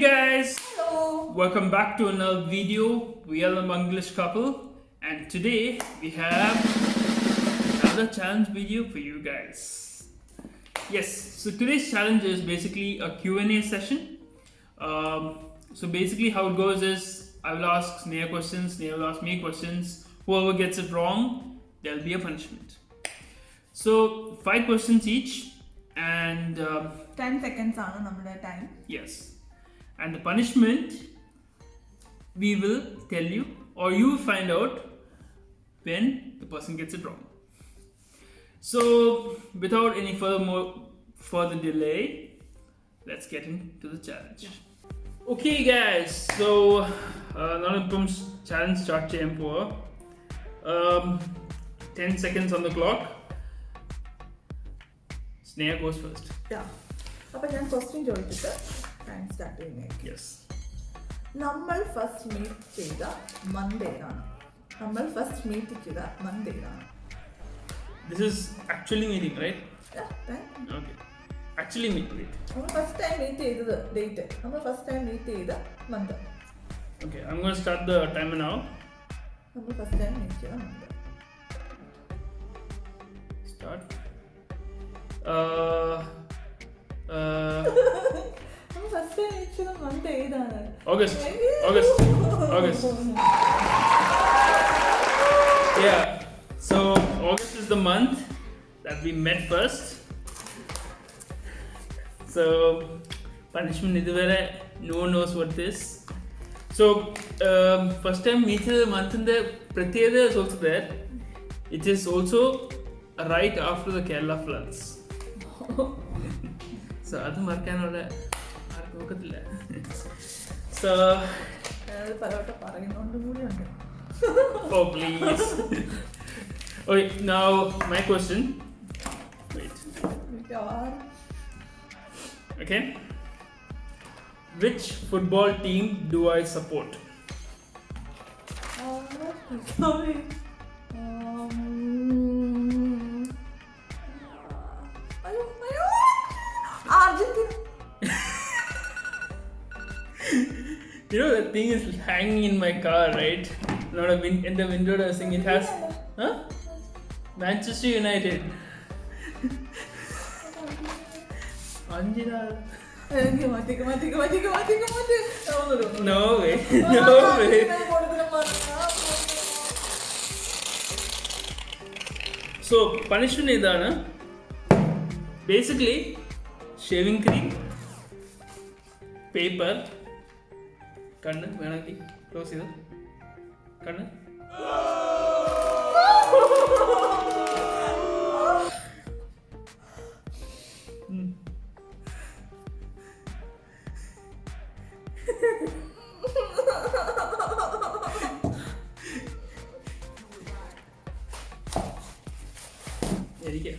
Hey guys! Hello! Welcome back to another video. We are a Bangladesh couple and today we have another challenge video for you guys. Yes, so today's challenge is basically a Q&A session. Um, so basically how it goes is I will ask Sneha questions, Sneha will ask me questions. Whoever gets it wrong, there will be a punishment. So five questions each and... Um, 10 seconds on our time. Yes and the punishment we will tell you or you find out when the person gets it wrong. So without any further more further delay let's get into the challenge. Okay guys. So uh, now it comes challenge start tempo um 10 seconds on the clock. Sneha goes first. Yeah. Time start ചെയ്യുന്നതായിരിക്കും Yes. നമ്മൾ first meet ചെയ്ത month ഏതാണ് നമ്മൾ first meet ചെയ്ത month ഏതാണ് This is actually meeting, right? Yeah, time. Okay. Actually meet wait. നമ്മൾ first time meet ചെയ്തത് date നമ്മൾ ഫസ്റ്റ് ടൈം മീറ്റ് ചെയ്ത month Okay, I'm gonna start the timer now. നമ്മൾ ഫസ്റ്റ് ടൈം മീറ്റ് ചെയ്ത month Start. Uh, uh, നമ്മൾ first time meet ചെയ്ത month ഏതാണ് August. August. August. Yeah. So August is the month that we met first. So punishment ഇതുവരെ no one knows what this. So um, first time meet the month in the പ്രത്യേകത is also there. It is also right after the Kerala floods. so അത് മറക്കാനുള്ള ആർക്കും ഒക്കത്തില്ല So ഞാനത് പലവട്ടം പറയുന്നോണ്ടും കൂടിയുണ്ട് Oh, please. okay, now my question. Wait. മിക്കവാറും Okay. Which football team do I support? Sorry. You know that thing is hanging in my car, right? Not a win in the window dressing. It has, huh? Manchester United. Anjira. No way. No way. So punishment idana. Basically, shaving cream, paper, കണ്ണ് വേണമെങ്കിൽ close ചെയ്ത്? കണ്ണ്. എനിക്ക്.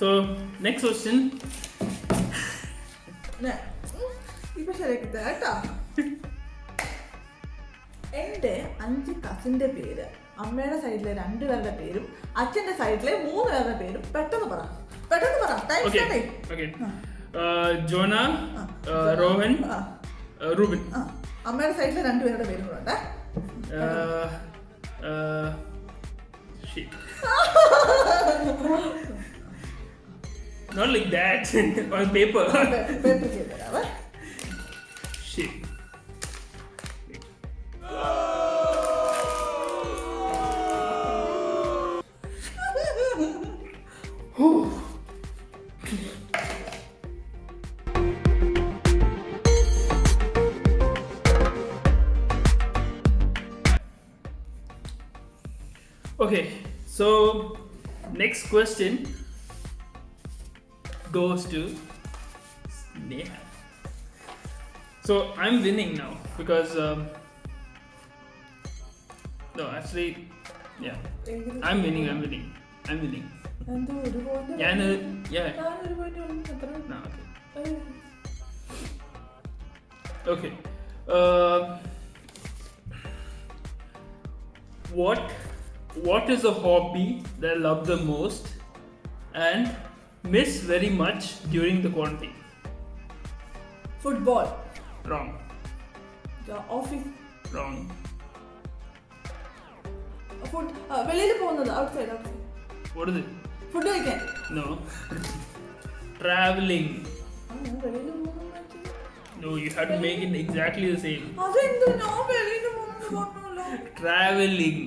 So next question. ഇപ്പൊ ശരിയാക്കിത്തരാം കേട്ടോ എന്റെ അഞ്ച് കസിന്റെ പേര് അമ്മയുടെ സൈഡിലെ രണ്ടുപേരുടെ പേരും അച്ഛന്റെ സൈഡിലെ മൂന്ന് പേരുടെ പേരും. പെട്ടെന്ന് പറ. പെട്ടെന്ന് പറ. Uh, Jona uh, Rohan uh, Rubin. അമ്മയുടെ സൈഡിലെ രണ്ടുപേരുടെ പേരും കൂടെ ഉണ്ടേ. Not like that. on paper. paper paper. barabar. Shit. Okay so next question goes to Sneha. So I'm winning now because um, no, actually, yeah, I'm winning. I'm winning. I'm winning. എന്തോ ഒരു point ഞാൻ yeah. ഞാനൊരു point ഉണ്ട്. എത്ര? No, okay. ഏയ്. Okay. Uh, what what is a hobby that I love the most and miss very much during the quarantine? Football Wrong. Office Wrong. Food വെളിയിൽ പോകുന്നത് outside out side What is it? Food കഴിക്കാൻ No. Traveling. ആ, ഞാൻ വെളിയിൽ പോകുന്നത് മാറ്റി. No, you have to make it exactly the same. അതെന്ത് ഞാൻ വെളിയിൽ പോകുന്നത് പറഞ്ഞല്ലോ Traveling.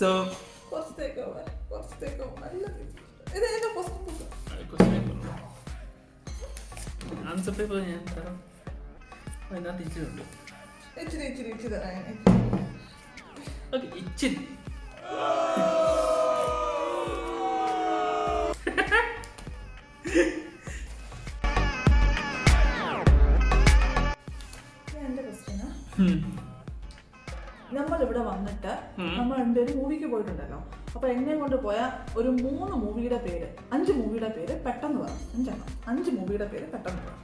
So, കുറച്ചേക്ക് പോവാൻ കുറച്ചേക്ക് പോവാൻ നല്ല ഇത് എന്റെ ക്വസ്റ്റ്യൻ ബുക്ക് ആൻസർ പേപ്പർ ഞാൻ തരാം അതിനകത്ത് ഇച്ചിട്ടുണ്ട് ഇച്ചിരി ഇച്ചിരി ഇച്ചിരി തരാം. ഓക്കെ ഇച്ചിരി മൂവിക്ക് പോയിട്ടുണ്ടല്ലോ. അപ്പൊ എന്നെ കൊണ്ട് പോയ ഒരു മൂന്ന് മൂവിയുടെ പേര് അഞ്ച് മൂവിയുടെ പേര് പെട്ടെന്ന് പറ. അഞ്ചെണ്ണം. അഞ്ച് മൂവിയുടെ പേര് പെട്ടെന്ന് പറ.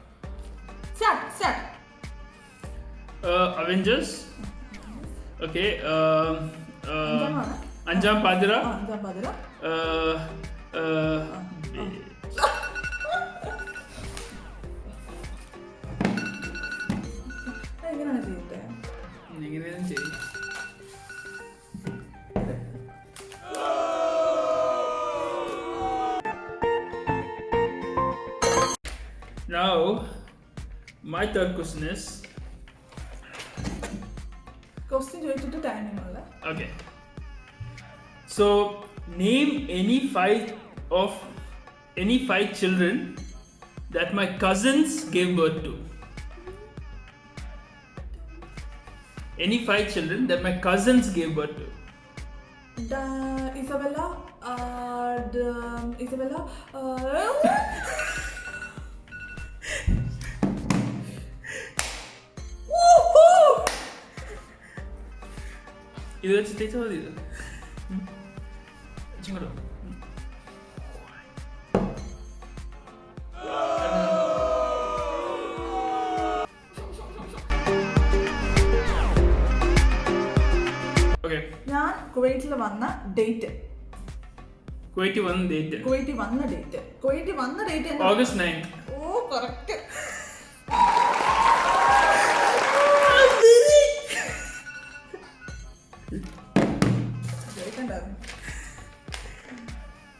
സ്റ്റാർട്ട് സ്റ്റാർട്ട് uh, അഞ്ചെണ്ണമാണ് അഞ്ചാം പാതിര. അഞ്ചാം പാതിര. എങ്ങനെയാണ് ചെയ്യട്ടെ? എങ്ങനെയാണ് ചെയ്തിട്ട് ചെയ്യും. my third question is Question to the animal. Eh? Okay. So name any five of any five children that my cousins gave birth to. Any five children that my cousins gave birth to. The Isabella, uh, the Isabella, uh, ഇത് ഉം. ഇച്ചിങ്ങോട്ട് വാ. ഉം. ഞാൻ കുവൈറ്റിൽ വന്ന date Kuwait വന്ന date കുവൈറ്റിൽ വന്ന ഡേറ്റ് കുവൈറ്റിൽ വന്ന date August nine oh correct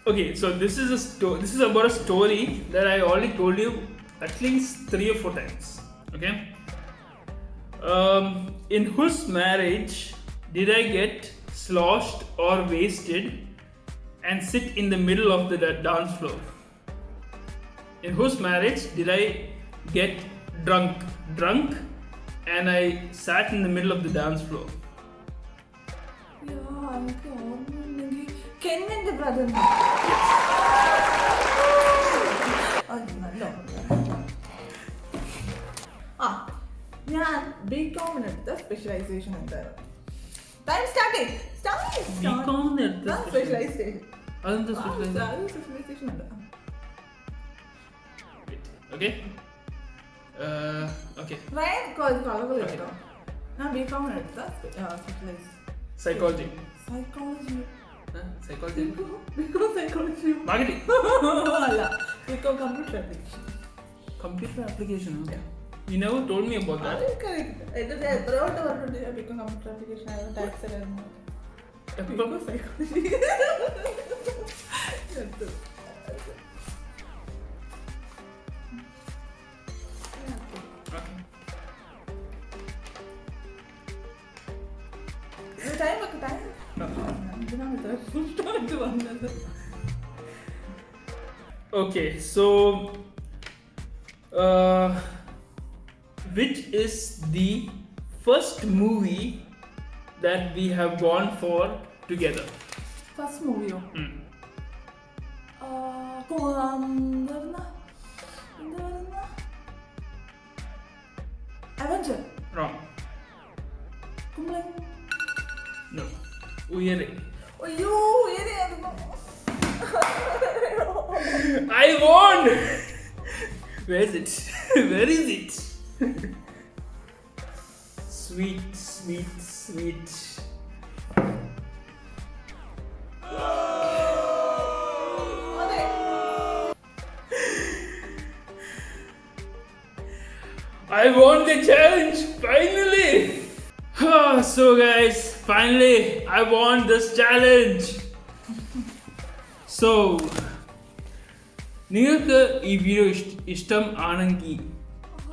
Okay, so this is a sto- this is about a story that I already told you at least three or four times. Okay. Um, in whose marriage did I get sloshed or wasted and sit in the middle of the dance floor? In whose marriage did I get drunk, drunk, and I sat in the middle of the dance floor? 했는데 받은 ആ ഞാൻ ബികോമിന് എടുത്ത specialisation എന്തായിരുന്നു? Time start ബികോമിന് എടുത്ത specialisation അതെന്താ specialisation ഉണ്ട്. Okay uh, okay കളറുകൾ എടുത്തോ ഞാൻ ബികോമിന് എടുത്ത specialise psychology psychology psychology BCom psychology marketing അല്ല BCom computer application computer application you never told me about that correct എന്നിട്ട് എത്രയോട്ട് പറഞ്ഞിട്ടുണ്ട്. ഞാൻ ബിക്കോം കമ്പ്യൂട്ടർ ആപ്ലിക്കേഷൻ ആയിരുന്നു. ടാക്സ് ആയിരുന്നു. BCom psychology എന്തിനാണ് ഇത്ര വന്നത് Okay. So, uh, which is the first movie that we have gone for together? First മൂവിയോ Hmm. Avenger Wrong. കുമ്പളൻ No. Uyere. അയ്യോ ഏതായിരുന്നു I won! Where is it? Where is it? sweet, sweet, sweet. അതെ I won the challenge finally. Ah, so guys, finally I won this challenge. So നിങ്ങൾക്ക് ഈ video ഇഷ്ടം ആണെങ്കിൽ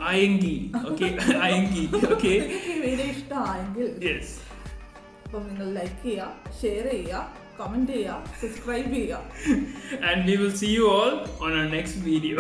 ആയെങ്കിൽ okay ആയെങ്കിൽ okay നിങ്ങൾക്ക് ഈ വീഡിയോ ഇഷ്ടമായെങ്കിൽ യെസ് അപ്പം നിങ്ങൾ ലൈക്ക് ചെയ്യുക ഷെയർ ചെയ്യുക കമൻറ്റ് ചെയ്യുക സബ്സ്ക്രൈബ് ചെയ്യുക and we will see you all on our next video